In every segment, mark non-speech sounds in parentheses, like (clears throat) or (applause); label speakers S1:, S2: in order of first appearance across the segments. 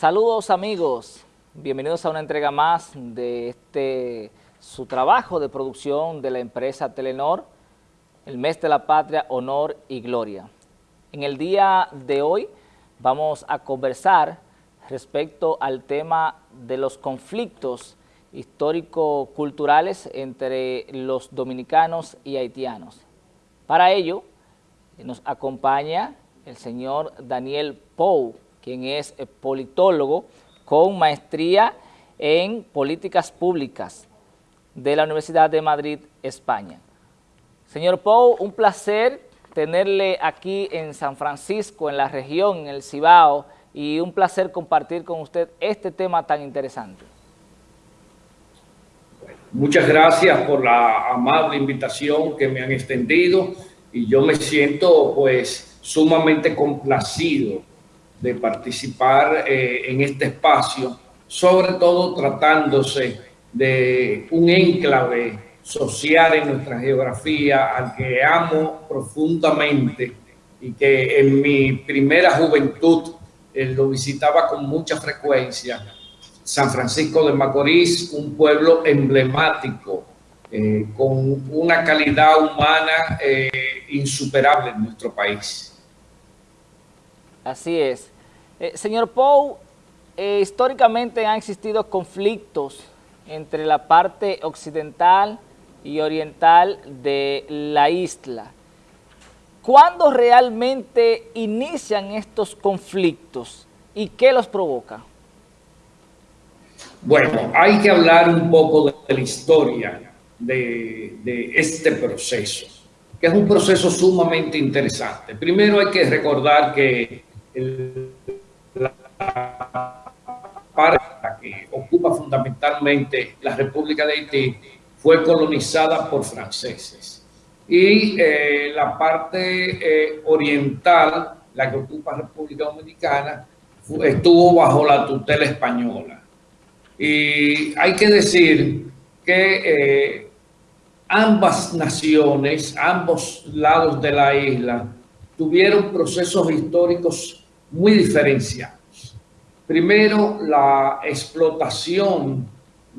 S1: Saludos amigos, bienvenidos a una entrega más de este su trabajo de producción de la empresa Telenor, el mes de la patria, honor y gloria. En el día de hoy vamos a conversar respecto al tema de los conflictos histórico-culturales entre los dominicanos y haitianos. Para ello nos acompaña el señor Daniel Pou, quien es politólogo con maestría en políticas públicas de la Universidad de Madrid, España. Señor Pou, un placer tenerle aquí en San Francisco, en la región, en el Cibao, y un placer compartir con usted este tema tan interesante.
S2: Muchas gracias por la amable invitación que me han extendido y yo me siento pues sumamente complacido de participar eh, en este espacio, sobre todo tratándose de un enclave social en nuestra geografía al que amo profundamente y que en mi primera juventud eh, lo visitaba con mucha frecuencia. San Francisco de Macorís, un pueblo emblemático, eh, con una calidad humana insuperable en nuestro país.
S1: Así es. Eh, señor Pou, eh, históricamente han existido conflictos entre la parte occidental y oriental de la isla. ¿Cuándo realmente inician estos conflictos y qué los provoca?
S2: Bueno, hay que hablar un poco de la historia de, de este proceso, que es un proceso sumamente interesante. Primero hay que recordar que la parte que ocupa fundamentalmente la República de Haití fue colonizada por franceses. Y eh, la parte eh, oriental, la que ocupa República Dominicana, estuvo bajo la tutela española. Y hay que decir que eh, ambas naciones, ambos lados de la isla, tuvieron procesos históricos muy diferenciados. Primero, la explotación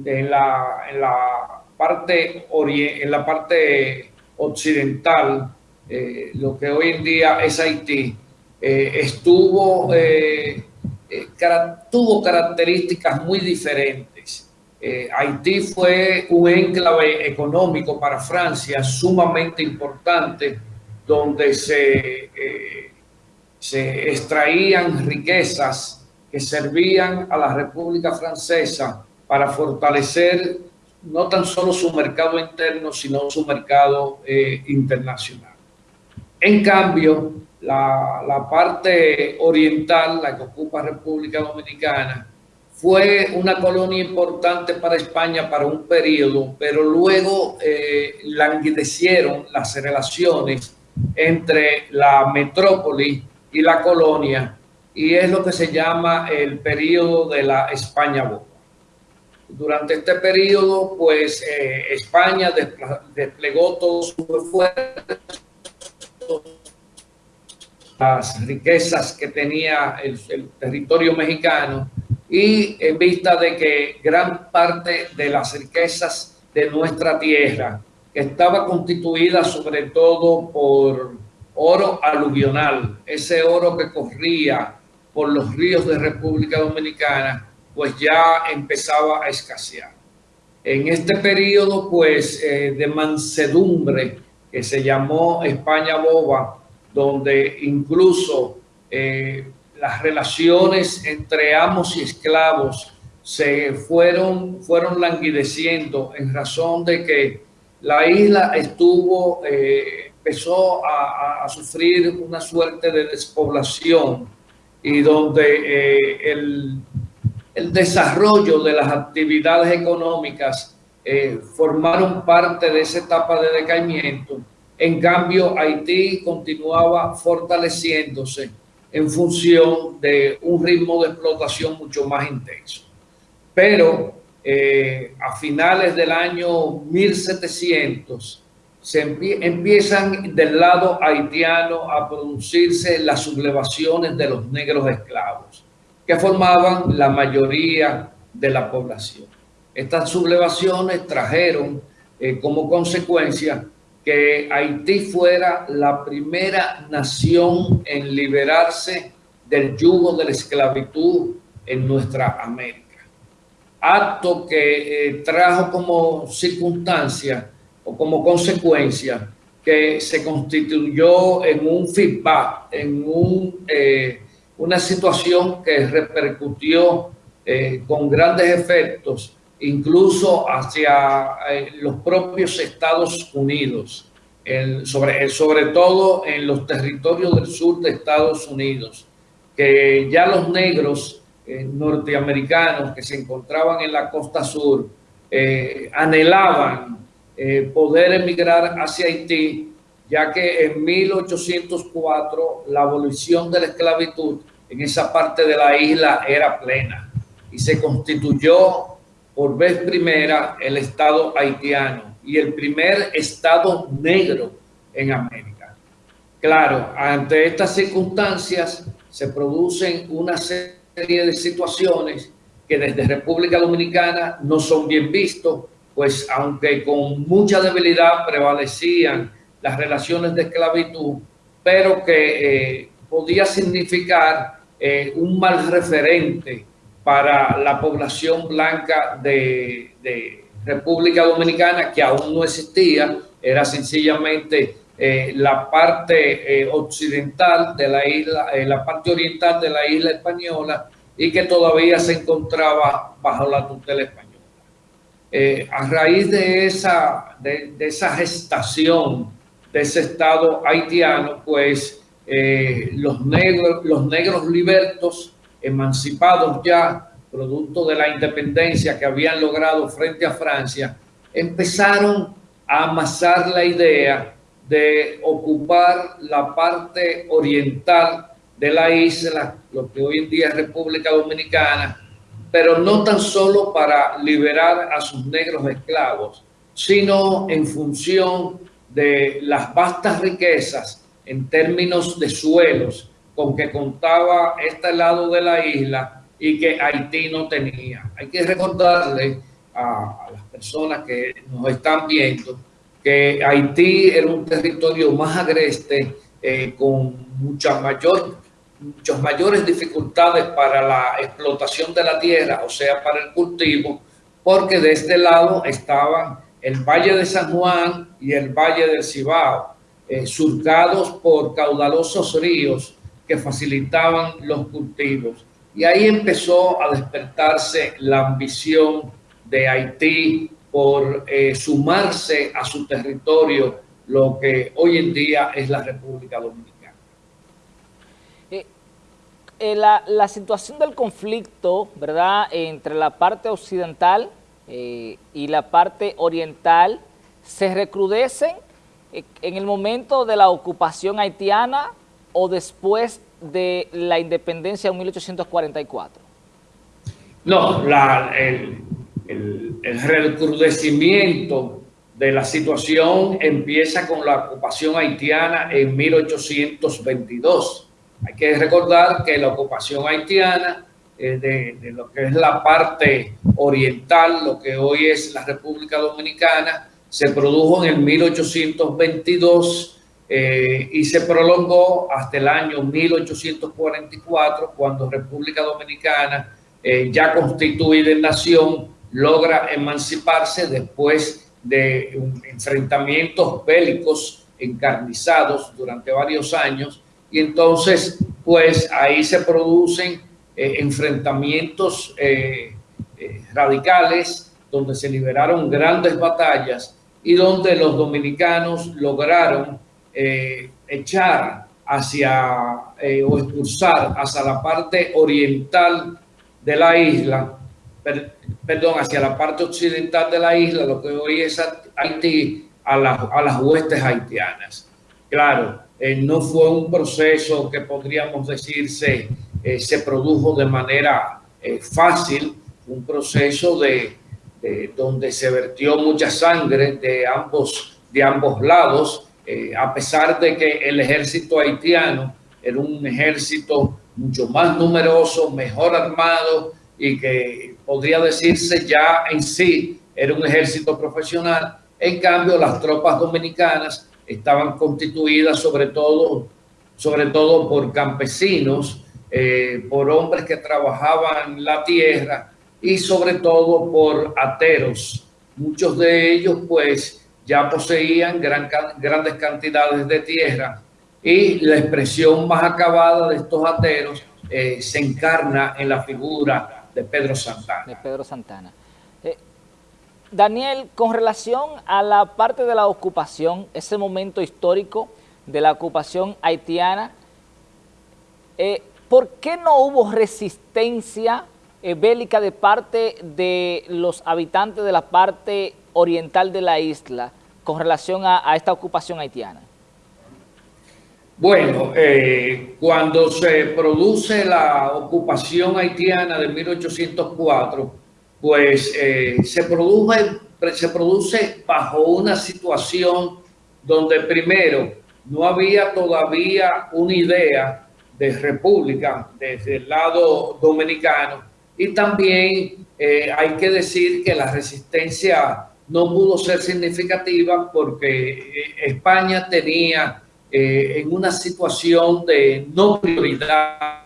S2: en, la parte en la parte occidental, eh, lo que hoy en día es Haití, eh, eh, tuvo características muy diferentes. Haití fue un enclave económico para Francia sumamente importante, donde se se extraían riquezas que servían a la República Francesa para fortalecer no tan solo su mercado interno, sino su mercado eh, internacional. En cambio, la, parte oriental, la que ocupa República Dominicana, fue una colonia importante para España para un periodo, pero luego eh, languidecieron las relaciones entre la metrópoli y la colonia, y es lo que se llama el periodo de la España Boba. Durante este periodo, pues eh, España desplegó todo su esfuerzo, las riquezas que tenía el, territorio mexicano y en vista de que gran parte de las riquezas de nuestra tierra, estaba constituida sobre todo por oro aluvional, ese oro que corría por los ríos de República Dominicana, pues ya empezaba a escasear. En este periodo, pues, eh, de mansedumbre, que se llamó España Boba, donde incluso eh, las relaciones entre amos y esclavos se fueron, fueron languideciendo en razón de que la isla estuvo eh, empezó a, sufrir una suerte de despoblación y donde eh, el, desarrollo de las actividades económicas eh, formaron parte de esa etapa de decaimiento. En cambio, Haití continuaba fortaleciéndose en función de un ritmo de explotación mucho más intenso. Pero eh, a finales del año 1700, se empiezan del lado haitiano a producirse las sublevaciones de los negros esclavos. que formaban la mayoría de la población. Estas sublevaciones trajeron eh, como consecuencia que Haití fuera la primera nación en liberarse del yugo de la esclavitud en nuestra América. Acto que eh, trajo como circunstancia o como consecuencia que se constituyó en un feedback, en un, eh, una situación que repercutió eh, con grandes efectos, incluso hacia los propios Estados Unidos, sobre, sobre todo en los territorios del sur de Estados Unidos, que ya los negros eh, norteamericanos que se encontraban en la costa sur eh, anhelaban eh, poder emigrar hacia Haití, ya que en 1804 la abolición de la esclavitud en esa parte de la isla era plena y se constituyó por vez primera el Estado haitiano y el primer Estado negro en América. Claro, ante estas circunstancias, se producen una serie de situaciones que desde República Dominicana no son bien vistos, pues aunque con mucha debilidad prevalecían las relaciones de esclavitud, pero que eh, podía significar eh, un mal referente para la población blanca de, de República Dominicana, que aún no existía, era sencillamente eh, la parte occidental de la isla, la parte oriental de la isla española y que todavía se encontraba bajo la tutela española. A raíz de esa, de, esa gestación de ese Estado haitiano, pues los, negros, los negros libertos, emancipados ya, producto de la independencia que habían logrado frente a Francia, empezaron a amasar la idea de ocupar la parte oriental de la isla, lo que hoy en día es República Dominicana, pero no tan solo para liberar a sus negros esclavos, sino en función de las vastas riquezas en términos de suelos con que contaba este lado de la isla y que Haití no tenía. Hay que recordarle a, las personas que nos están viendo que Haití era un territorio más agreste, eh, con mucha mayor, muchas mayores dificultades para la explotación de la tierra, o sea, para el cultivo, porque de este lado estaban el Valle de San Juan y el Valle del Cibao, eh, surcados por caudalosos ríos que facilitaban los cultivos. Y ahí empezó a despertarse la ambición de Haití por eh, sumarse a su territorio lo que hoy en día es la República Dominicana.
S1: Eh, eh, la, situación del conflicto, ¿verdad?, entre la parte occidental y la parte oriental se recrudecen en el momento de la ocupación haitiana o después de la independencia en 1844?
S2: No, la, el, recrudecimiento de la situación empieza con la ocupación haitiana en 1822. Hay que recordar que la ocupación haitiana de, lo que es la parte oriental, lo que hoy es la República Dominicana, se produjo en el 1822 eh, y se prolongó hasta el año 1844, cuando República Dominicana, eh, ya constituida en nación, logra emanciparse después de enfrentamientos bélicos encarnizados durante varios años y entonces pues ahí se producen eh, enfrentamientos eh, eh, radicales donde se liberaron grandes batallas y donde los dominicanos lograron echar hacia o expulsar hacia la parte oriental de la isla perdón, hacia la parte occidental de la isla, lo que hoy es Haití, a, a las huestes haitianas. Claro, eh, no fue un proceso que podríamos decirse eh, se produjo de manera eh, fácil, un proceso de, donde se vertió mucha sangre de ambos, de ambos lados, a pesar de que el ejército haitiano era un ejército mucho más numeroso, mejor armado y que podría decirse ya en sí era un ejército profesional. En cambio, las tropas dominicanas estaban constituidas sobre todo, sobre todo por campesinos, eh, por hombres que trabajaban la tierra y sobre todo por ateros. Muchos de ellos pues ya poseían gran, grandes cantidades de tierra y la expresión más acabada de estos ateros eh, se encarna en la figura. De Pedro Santana.
S1: Eh, Daniel, con relación a la parte de la ocupación, ese momento histórico de la ocupación haitiana, eh, ¿por qué no hubo resistencia bélica de parte de los habitantes de la parte oriental de la isla con relación a esta ocupación haitiana?
S2: Bueno, eh, cuando se produce la ocupación haitiana de 1804, pues eh, se, produce, bajo una situación donde primero no había todavía una idea de república desde el lado dominicano y también eh, hay que decir que la resistencia no pudo ser significativa porque España tenía eh, en una situación de no prioridad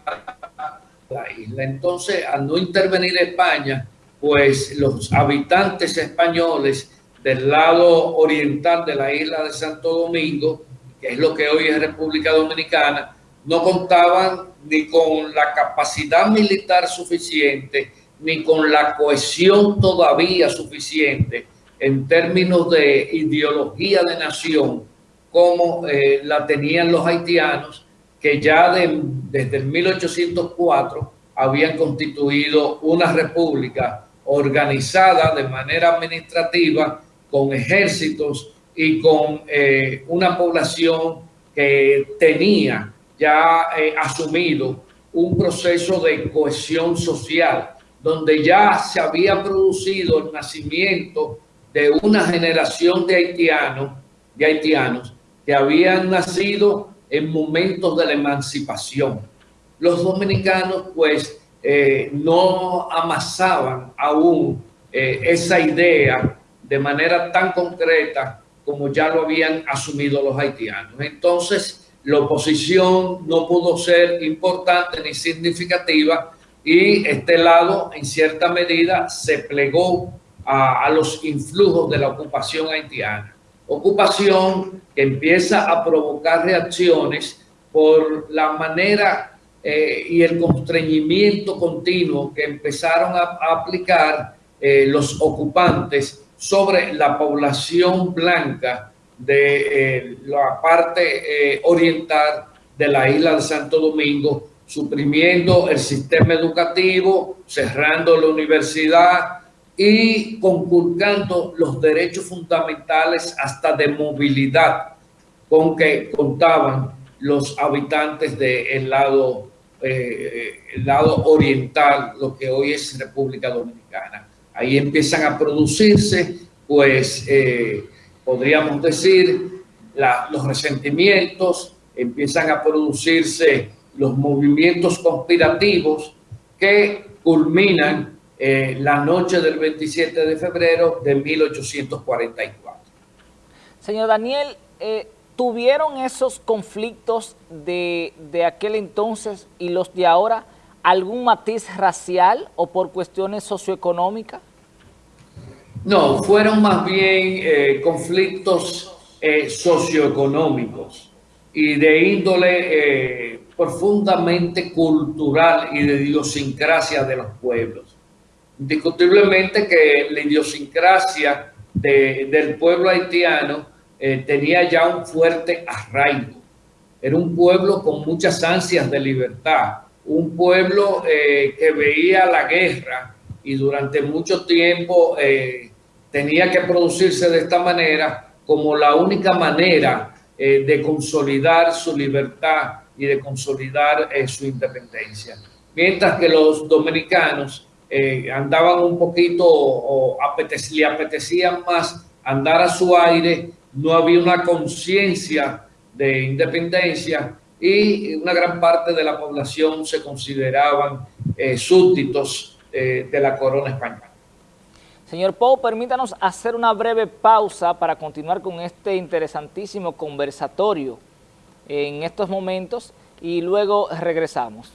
S2: la isla. Entonces, al no intervenir España, pues los habitantes españoles del lado oriental de la isla de Santo Domingo, que es lo que hoy es República Dominicana, no contaban ni con la capacidad militar suficiente, ni con la cohesión todavía suficiente en términos de ideología de nación como eh, la tenían los haitianos, que ya desde el 1804 habían constituido una república organizada de manera administrativa, con ejércitos y con eh, una población que tenía ya eh, asumido un proceso de cohesión social, donde ya se había producido el nacimiento de una generación de haitianos, de haitianos que habían nacido en momentos de la emancipación. Los dominicanos pues eh, no amasaban aún eh, esa idea de manera tan concreta como ya lo habían asumido los haitianos. Entonces, la oposición no pudo ser importante ni significativa y este lado, en cierta medida, se plegó a los influjos de la ocupación haitiana ocupación que empieza a provocar reacciones por la manera eh, y el constreñimiento continuo que empezaron a, aplicar eh, los ocupantes sobre la población blanca de eh, la parte oriental de la isla de Santo Domingo, suprimiendo el sistema educativo, cerrando la universidad, y conculcando los derechos fundamentales hasta de movilidad con que contaban los habitantes del lado, eh, el lado oriental, lo que hoy es República Dominicana. Ahí empiezan a producirse, pues, eh, podríamos decir, los resentimientos, empiezan a producirse los movimientos conspirativos que culminan eh, la noche del 27 de febrero de 1844.
S1: Señor Daniel, eh, ¿tuvieron esos conflictos de, aquel entonces y los de ahora algún matiz racial o por cuestiones socioeconómicas?
S2: No, fueron más bien eh, conflictos socioeconómicos y de índole profundamente cultural y de idiosincrasia de los pueblos. Indiscutiblemente que la idiosincrasia del pueblo haitiano eh, tenía ya un fuerte arraigo. Era un pueblo con muchas ansias de libertad, un pueblo eh, que veía la guerra y durante mucho tiempo eh, tenía que producirse de esta manera como la única manera de consolidar su libertad y de consolidar su independencia. Mientras que los dominicanos andaban un poquito o le apetecían más andar a su aire, no había una conciencia de independencia y una gran parte de la población se consideraban eh, súbditos eh, de la corona española.
S1: Señor Pou, permítanos hacer una breve pausa para continuar con este interesantísimo conversatorio en estos momentos y luego regresamos.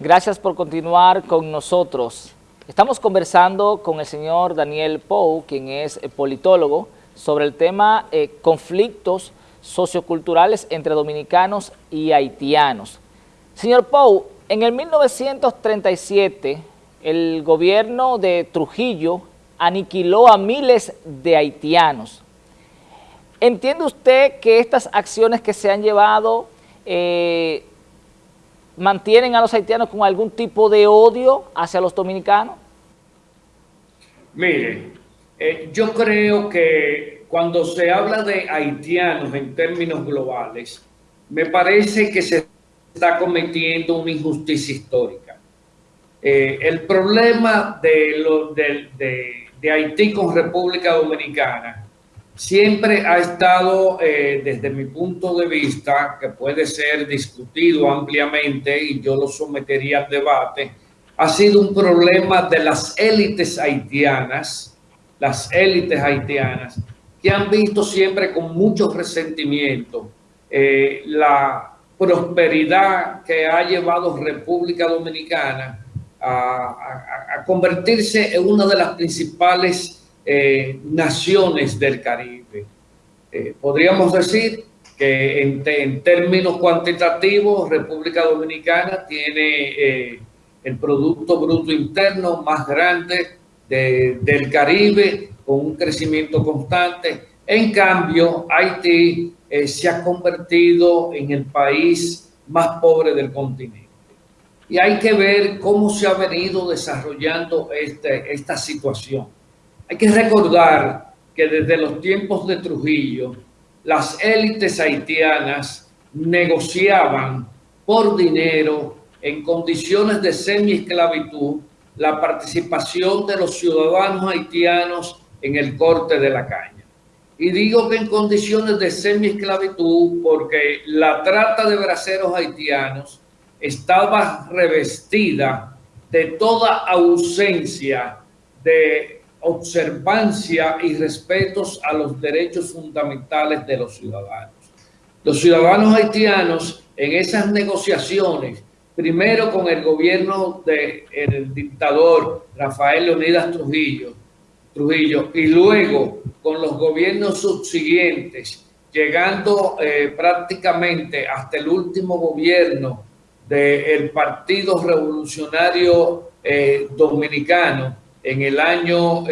S1: Gracias por continuar con nosotros. Estamos conversando con el señor Daniel Pou, quien es politólogo, sobre el tema eh, conflictos socioculturales entre dominicanos y haitianos. Señor Pou, en el 1937 el gobierno de Trujillo aniquiló a miles de haitianos. ¿Entiende usted que estas acciones que se han llevado eh, mantienen a los haitianos con algún tipo de odio hacia los dominicanos?
S2: Mire, eh, yo creo que cuando se habla de haitianos en términos globales, me parece que se está cometiendo una injusticia histórica. Eh, el problema de, lo, de Haití con República Dominicana siempre ha estado, eh, desde mi punto de vista, que puede ser discutido ampliamente y yo lo sometería al debate, ha sido un problema de las élites haitianas, las élites haitianas, que han visto siempre con mucho resentimiento eh, la prosperidad que ha llevado República Dominicana a convertirse en una de las principales eh, naciones del Caribe. Eh, podríamos decir que en, términos cuantitativos, República Dominicana tiene eh, el Producto Bruto Interno más grande del Caribe, con un crecimiento constante. En cambio, Haití se ha convertido en el país más pobre del continente. Y hay que ver cómo se ha venido desarrollando este, esta situación. Hay que recordar que desde los tiempos de Trujillo, las élites haitianas negociaban por dinero en condiciones de semi-esclavitud la participación de los ciudadanos haitianos en el corte de la caña. Y digo que en condiciones de semi-esclavitud porque la trata de braceros haitianos estaba revestida de toda ausencia de observancia y respetos a los derechos fundamentales de los ciudadanos. Los ciudadanos haitianos en esas negociaciones, primero con el gobierno del dictador Rafael Leonidas Trujillo, Trujillo y luego con los gobiernos subsiguientes, llegando eh, prácticamente hasta el último gobierno del Partido Revolucionario eh, Dominicano, en el año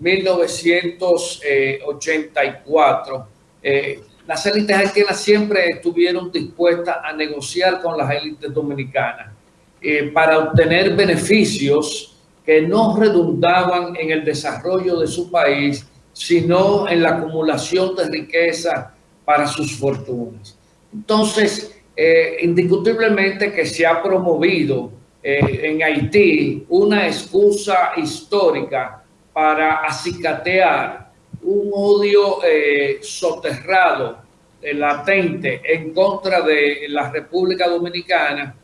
S2: 1984, eh, eh, las élites haitianas siempre estuvieron dispuestas a negociar con las élites dominicanas eh, para obtener beneficios que no redundaban en el desarrollo de su país, sino en la acumulación de riqueza para sus fortunas. Entonces, indiscutiblemente que se ha promovido eh, en Haití una excusa histórica para acicatear un odio eh, soterrado, eh, latente, en contra de la República Dominicana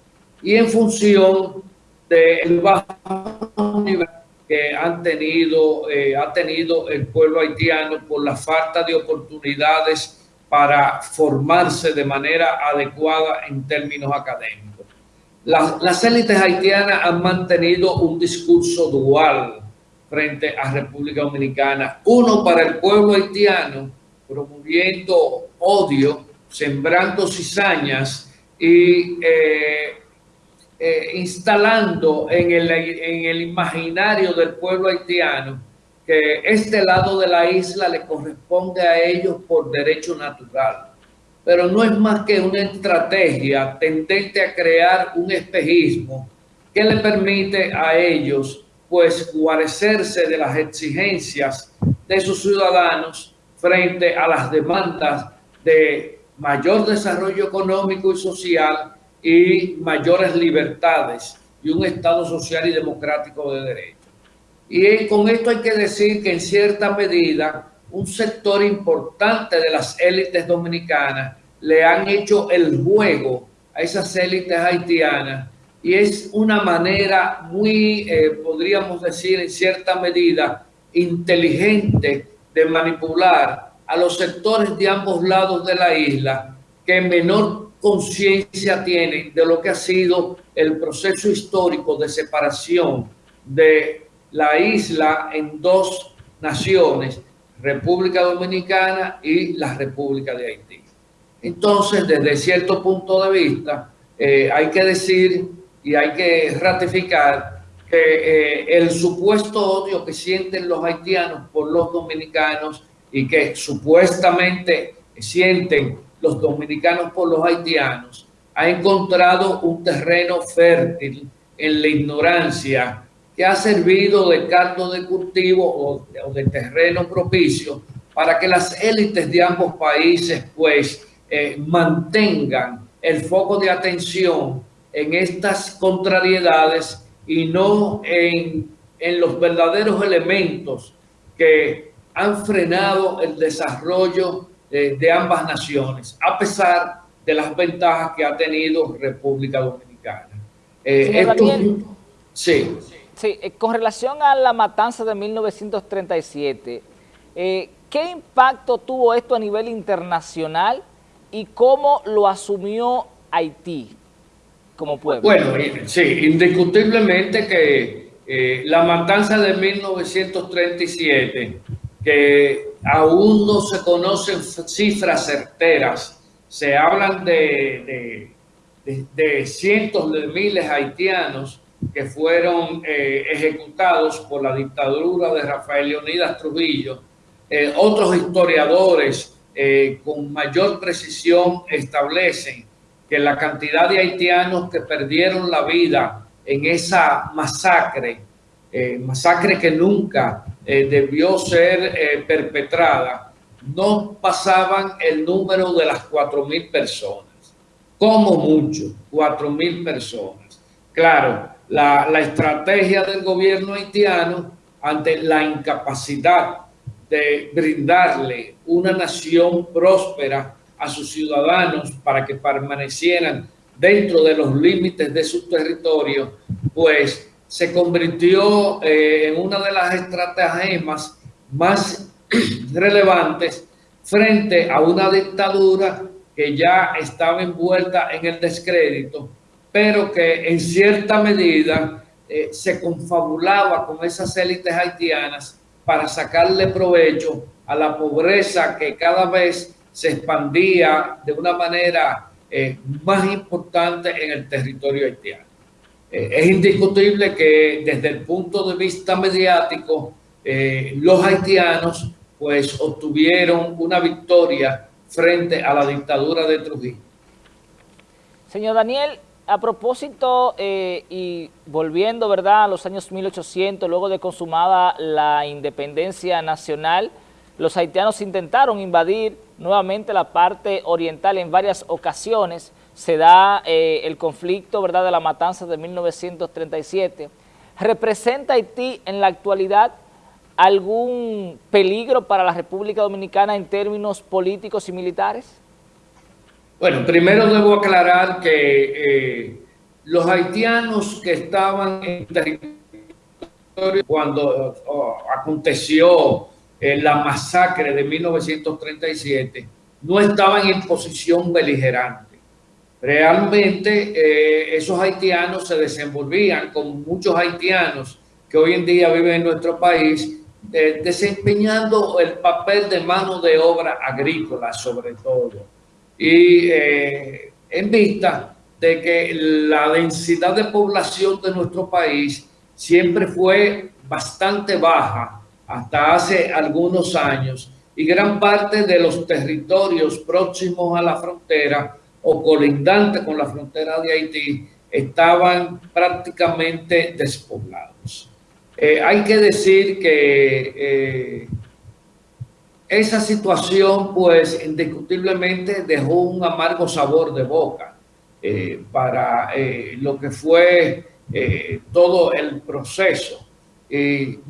S2: y en función del bajo nivel que han tenido, ha tenido el pueblo haitiano por la falta de oportunidades para formarse de manera adecuada en términos académicos. Las, élites haitianas han mantenido un discurso dual frente a República Dominicana. Uno para el pueblo haitiano, promoviendo odio, sembrando cizañas y eh, eh, instalando en el, en el imaginario del pueblo haitiano que este lado de la isla le corresponde a ellos por derecho natural. Pero no es más que una estrategia tendente a crear un espejismo que le permite a ellos pues guarecerse de las exigencias de sus ciudadanos frente a las demandas de mayor desarrollo económico y social y mayores libertades y un Estado social y democrático de derecho. Y con esto hay que decir que en cierta medida un sector importante de las élites dominicanas le han hecho el juego a esas élites haitianas y es una manera muy, eh, podríamos decir en cierta medida, inteligente de manipular a los sectores de ambos lados de la isla que menor conciencia tienen de lo que ha sido el proceso histórico de separación de la isla en dos naciones, República Dominicana y la República de Haití. Entonces, desde cierto punto de vista, eh, hay que decir y hay que ratificar que eh, el supuesto odio que sienten los haitianos por los dominicanos y que supuestamente sienten los dominicanos por los haitianos, ha encontrado un terreno fértil en la ignorancia que ha servido de caldo de cultivo o de, terreno propicio para que las élites de ambos países pues eh, mantengan el foco de atención en estas contrariedades y no en, en los verdaderos elementos que han frenado el desarrollo de, de ambas naciones, a pesar de las ventajas que ha tenido República Dominicana.
S1: Eh, sí. Sí, eh, con relación a la matanza de 1937, eh, ¿qué impacto tuvo esto a nivel internacional y cómo lo asumió Haití como pueblo?
S2: Bueno, sí, indiscutiblemente que la matanza de 1937, que aún no se conocen cifras certeras, se hablan de, de cientos de miles haitianos que fueron eh, ejecutados por la dictadura de Rafael Leonidas Trujillo. Eh, otros historiadores eh, con mayor precisión establecen que la cantidad de haitianos que perdieron la vida en esa masacre, masacre que nunca debió ser perpetrada, no pasaban el número de las 4.000 personas, como mucho, 4.000 personas. Claro, la, estrategia del gobierno haitiano ante la incapacidad de brindarle una nación próspera a sus ciudadanos para que permanecieran dentro de los límites de su territorio, pues se convirtió eh, en una de las estrategias más (clears throat) relevantes frente a una dictadura que ya estaba envuelta en el descrédito pero que en cierta medida eh, se confabulaba con esas élites haitianas para sacarle provecho a la pobreza que cada vez se expandía de una manera eh, más importante en el territorio haitiano. Eh, es indiscutible que desde el punto de vista mediático, los haitianos pues obtuvieron una victoria frente a la dictadura de Trujillo.
S1: Señor Daniel, a propósito, eh, y volviendo ¿verdad? a los años 1800, luego de consumada la independencia nacional, los haitianos intentaron invadir nuevamente la parte oriental en varias ocasiones. Se da eh, el conflicto ¿verdad? de la matanza de 1937. ¿Representa Haití en la actualidad algún peligro para la República Dominicana en términos políticos y militares?
S2: Bueno, primero debo aclarar que eh, los haitianos que estaban en territorio cuando oh, aconteció eh, la masacre de 1937 no estaban en posición beligerante. Realmente eh, esos haitianos se desenvolvían con muchos haitianos que hoy en día viven en nuestro país desempeñando el papel de mano de obra agrícola sobre todo y eh, en vista de que la densidad de población de nuestro país siempre fue bastante baja hasta hace algunos años y gran parte de los territorios próximos a la frontera o colindantes con la frontera de Haití estaban prácticamente despoblados. Eh, hay que decir que eh, esa situación, pues, indiscutiblemente dejó un amargo sabor de boca eh, para lo que fue todo el proceso.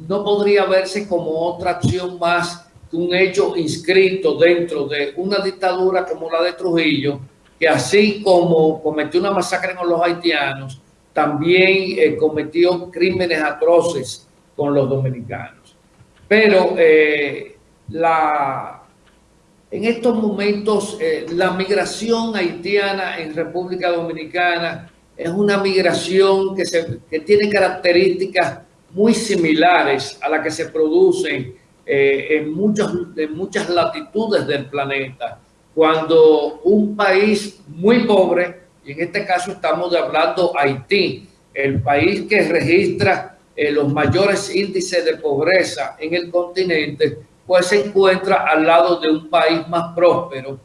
S2: no podría verse como otra acción más que un hecho inscrito dentro de una dictadura como la de Trujillo, que así como cometió una masacre con los haitianos, también eh, cometió crímenes atroces con los dominicanos. Pero eh, la, en estos momentos eh, la migración haitiana en República Dominicana es una migración que, se, tiene características muy similares a las que se producen en, muchas, en muchas latitudes del planeta. Cuando un país muy pobre, y en este caso estamos hablando Haití, el país que registra eh, los mayores índices de pobreza en el continente, pues se encuentra al lado de un país más próspero,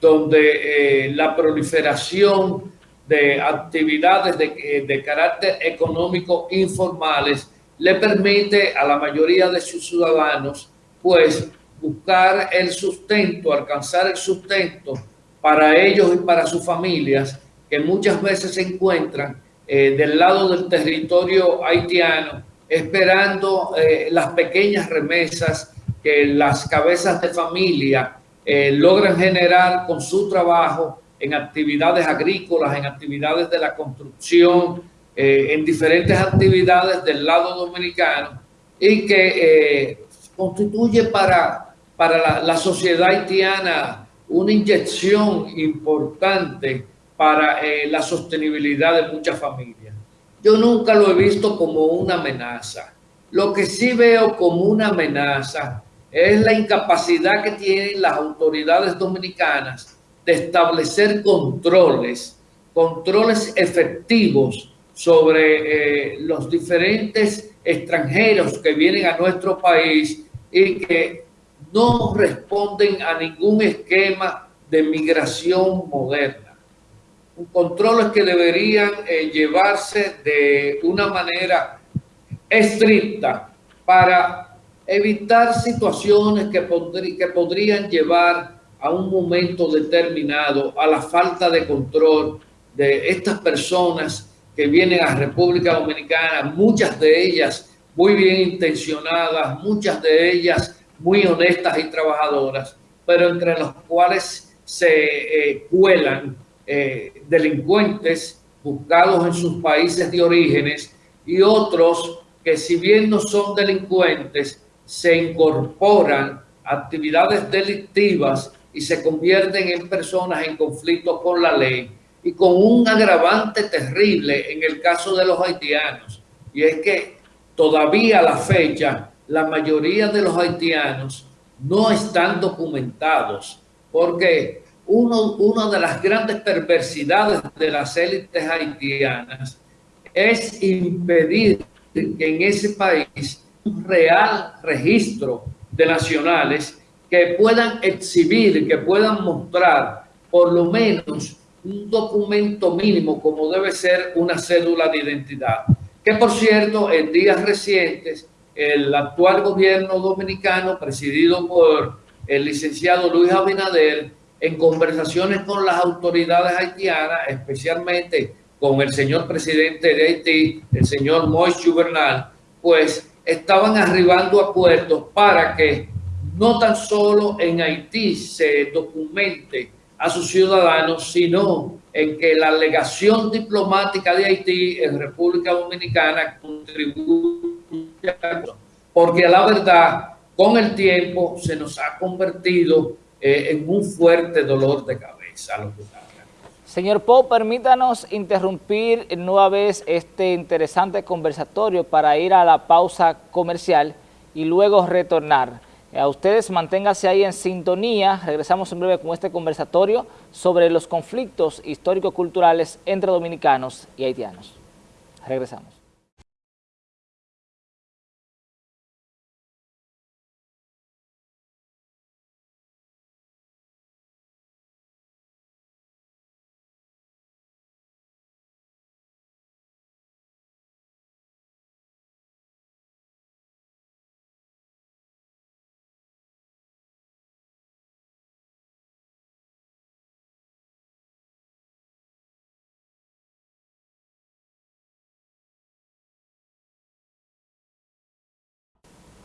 S2: donde eh, la proliferación de actividades de, eh, de carácter económico informales le permite a la mayoría de sus ciudadanos, pues, buscar el sustento, alcanzar el sustento para ellos y para sus familias, que muchas veces se encuentran eh, del lado del territorio haitiano, esperando las pequeñas remesas que las cabezas de familia eh, logran generar con su trabajo en actividades agrícolas, en actividades de la construcción, en diferentes actividades del lado dominicano y que constituye para para la, sociedad haitiana una inyección importante para eh, la sostenibilidad de muchas familias. Yo nunca lo he visto como una amenaza. Lo que sí veo como una amenaza es la incapacidad que tienen las autoridades dominicanas de establecer controles, controles efectivos sobre eh, los diferentes extranjeros que vienen a nuestro país y que no responden a ningún esquema de migración moderna. Controles que deberían eh, llevarse de una manera estricta para evitar situaciones que, podrían llevar a un momento determinado a la falta de control de estas personas que vienen a República Dominicana, muchas de ellas muy bien intencionadas, muchas de ellas muy honestas y trabajadoras, pero entre los cuales se eh, cuelan eh, delincuentes buscados en sus países de orígenes y otros que si bien no son delincuentes, se incorporan actividades delictivas y se convierten en personas en conflicto con la ley y con un agravante terrible en el caso de los haitianos. Y es que todavía a la fecha la mayoría de los haitianos no están documentados porque uno, una de las grandes perversidades de las élites haitianas es impedir que en ese país real registro de nacionales que puedan exhibir, que puedan mostrar por lo menos un documento mínimo como debe ser una cédula de identidad. Que por cierto, en días recientes el actual gobierno dominicano, presidido por el licenciado Luis Abinader, en conversaciones con las autoridades haitianas, especialmente con el señor presidente de Haití, el señor Moïse Bernal, pues estaban arribando acuerdos para que no tan solo en Haití se documente a sus ciudadanos, sino en que la legación diplomática de Haití en República Dominicana contribuya porque la verdad, con el tiempo se nos ha convertido eh, en un fuerte dolor de cabeza.
S1: Señor Poe, permítanos interrumpir nueva vez este interesante conversatorio para ir a la pausa comercial y luego retornar. A ustedes manténganse ahí en sintonía, regresamos en breve con este conversatorio sobre los conflictos histórico-culturales entre dominicanos y haitianos. Regresamos.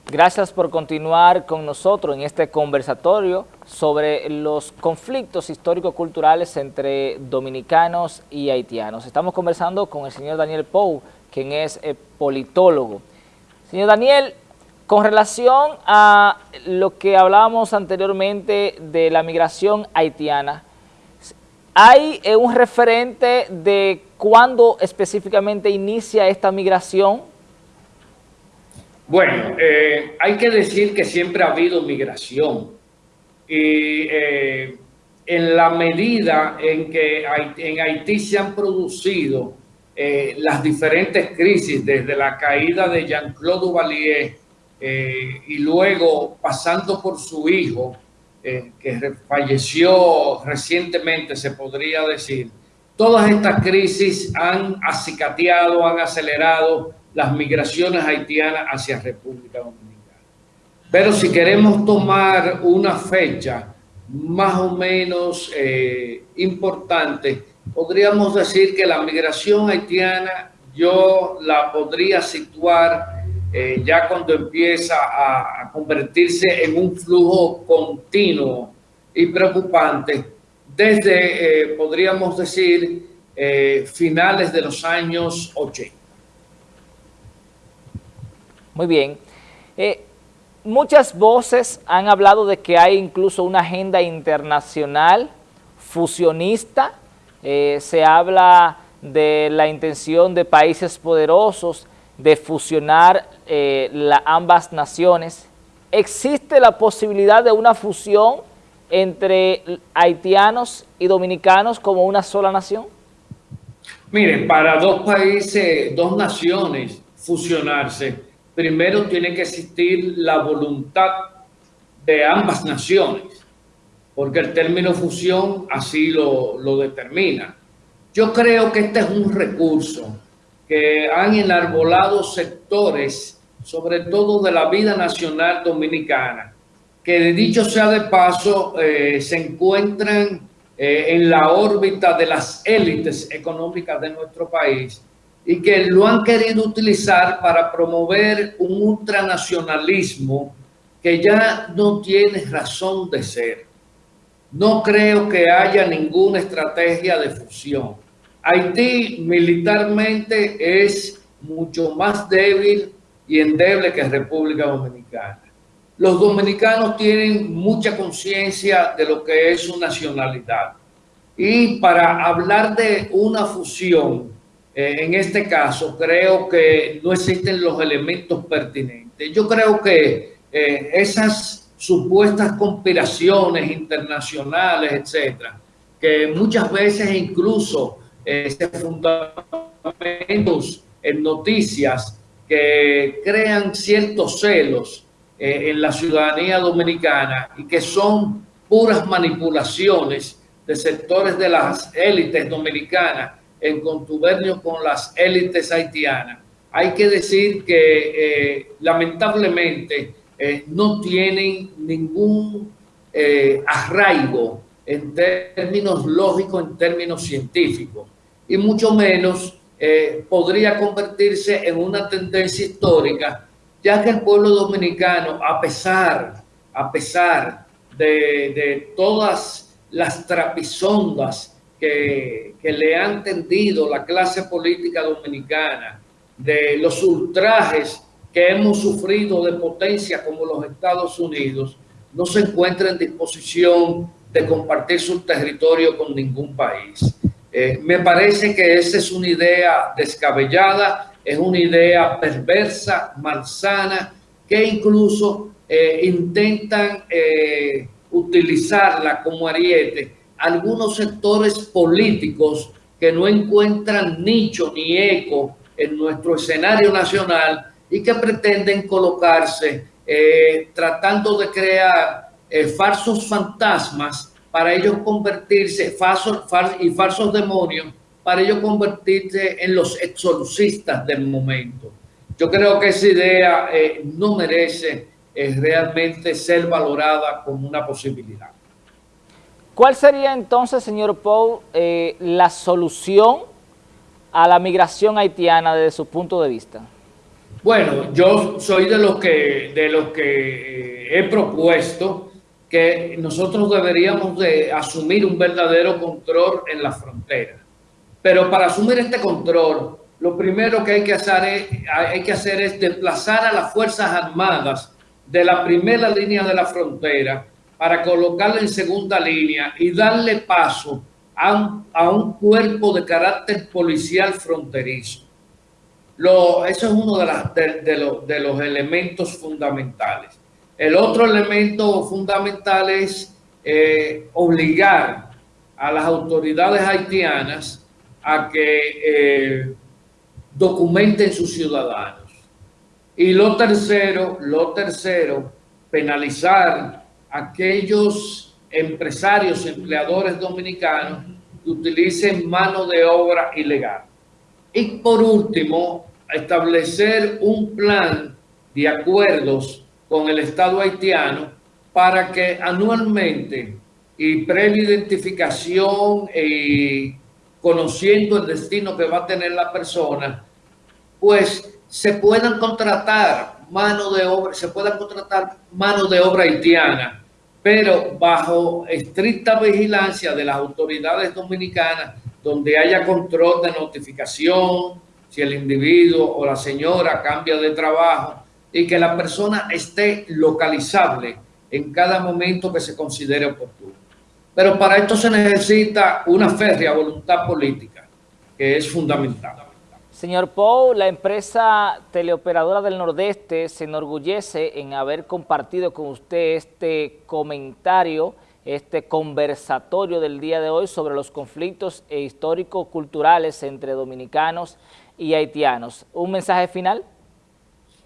S1: Gracias por continuar con nosotros en este conversatorio sobre los conflictos histórico-culturales entre dominicanos y haitianos. Estamos conversando con el señor Daniel Pou, quien es eh, politólogo. Señor Daniel, con relación a lo que hablábamos anteriormente de la migración haitiana, ¿hay eh, un referente de cuándo específicamente inicia esta migración?
S2: Bueno, eh, hay que decir que siempre ha habido migración y eh, en la medida en que en Haití se han producido las diferentes crisis, desde la caída de Jean-Claude Duvalier eh, y luego pasando por su hijo, eh, que falleció recientemente, se podría decir, todas estas crisis han acicateado, han acelerado las migraciones haitianas hacia República Dominicana. Pero si queremos tomar una fecha más o menos eh, importante, podríamos decir que la migración haitiana yo la podría situar eh, ya cuando empieza a, convertirse en un flujo continuo y preocupante desde, eh, podríamos decir, finales de los años 80.
S1: Muy bien. muchas voces han hablado de que hay incluso una agenda internacional fusionista. se habla de la intención de países poderosos de fusionar eh, ambas naciones. ¿Existe la posibilidad de una fusión entre haitianos y dominicanos como una sola nación?
S2: Miren, para dos países, dos naciones fusionarse, primero tiene que existir la voluntad de ambas naciones, porque el término fusión así lo, lo determina. Yo creo que este es un recurso que han enarbolado sectores, sobre todo de la vida nacional dominicana, que de dicho sea de paso, eh, se encuentran eh, en la órbita de las élites económicas de nuestro país y que lo han querido utilizar para promover un ultranacionalismo que ya no tiene razón de ser. No creo que haya ninguna estrategia de fusión. Haití militarmente es mucho más débil y endeble que República Dominicana. Los dominicanos tienen mucha conciencia de lo que es su nacionalidad. Y para hablar de una fusión, eh, en este caso, creo que no existen los elementos pertinentes. Yo creo que eh, esas supuestas conspiraciones internacionales, etcétera, que muchas veces incluso este fundamentos en noticias que crean ciertos celos eh, en la ciudadanía dominicana y que son puras manipulaciones de sectores de las élites dominicanas en contubernio con las élites haitianas. Hay que decir que eh, lamentablemente eh, no tienen ningún arraigo en términos lógicos, en términos científicos, y mucho menos eh, podría convertirse en una tendencia histórica, ya que el pueblo dominicano, a pesar, a pesar de, todas las trapisondas que, le han tendido la clase política dominicana, de los ultrajes que hemos sufrido de potencia como los Estados Unidos, no se encuentra en disposición de compartir su territorio con ningún país. Eh, me parece que esa es una idea descabellada, es una idea perversa, malsana, que incluso eh, intentan eh, utilizarla como ariete algunos sectores políticos que no encuentran nicho ni eco en nuestro escenario nacional y que pretenden colocarse tratando de crear eh, falsos fantasmas para ellos convertirse, falsos, y falsos demonios, para ellos convertirse en los exorcistas del momento. Yo creo que esa idea eh, no merece eh, realmente ser valorada como una posibilidad.
S1: ¿Cuál sería entonces, señor Paul, la solución a la migración haitiana desde su punto de vista?
S2: Bueno, yo soy de los que, de los que eh, he propuesto que nosotros deberíamos de asumir un verdadero control en la frontera. Pero para asumir este control, lo primero que hay que hacer es, hay que hacer es desplazar a las Fuerzas Armadas de la primera línea de la frontera para colocarla en segunda línea y darle paso a un, a un cuerpo de carácter policial fronterizo. Eso es uno de, las, los elementos fundamentales. El otro elemento fundamental es eh, obligar a las autoridades haitianas a que eh, documenten sus ciudadanos. Y lo tercero, lo tercero, penalizar aquellos empresarios, empleadores dominicanos que utilicen mano de obra ilegal. Y por último, establecer un plan de acuerdos con el Estado haitiano para que anualmente y previa identificación y conociendo el destino que va a tener la persona, pues se puedan contratar mano de obra, se pueda contratar mano de obra haitiana, pero bajo estricta vigilancia de las autoridades dominicanas, donde haya control de notificación, si el individuo o la señora cambia de trabajo y que la persona esté localizable en cada momento que se considere oportuno. Pero para esto se necesita una férrea voluntad política, que es fundamental.
S1: Señor Pou, la empresa teleoperadora del Nordeste se enorgullece en haber compartido con usted este comentario, este conversatorio del día de hoy sobre los conflictos históricos culturales entre dominicanos y haitianos. ¿Un mensaje final?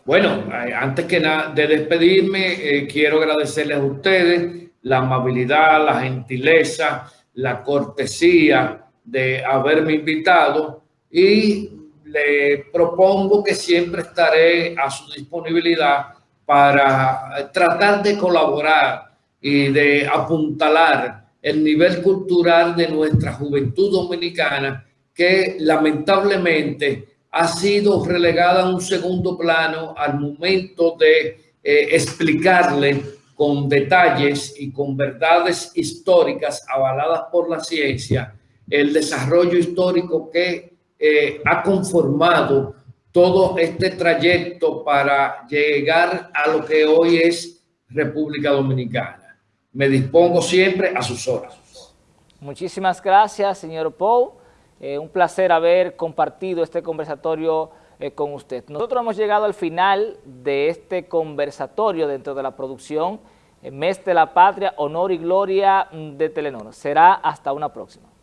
S2: Bueno, eh, antes que nada de despedirme, eh, quiero agradecerles a ustedes la amabilidad, la gentileza, la cortesía de haberme invitado y le propongo que siempre estaré a su disponibilidad para tratar de colaborar y de apuntalar el nivel cultural de nuestra juventud dominicana que lamentablemente ha sido relegada a un segundo plano al momento de eh, explicarle con detalles y con verdades históricas avaladas por la ciencia, el desarrollo histórico que eh, ha conformado todo este trayecto para llegar a lo que hoy es República Dominicana. Me dispongo siempre a sus horas.
S1: Muchísimas gracias, señor Pou. Eh, un placer haber compartido este conversatorio eh, con usted. Nosotros hemos llegado al final de este conversatorio dentro de la producción Mes de la Patria, Honor y Gloria de Telenor. Será hasta una próxima.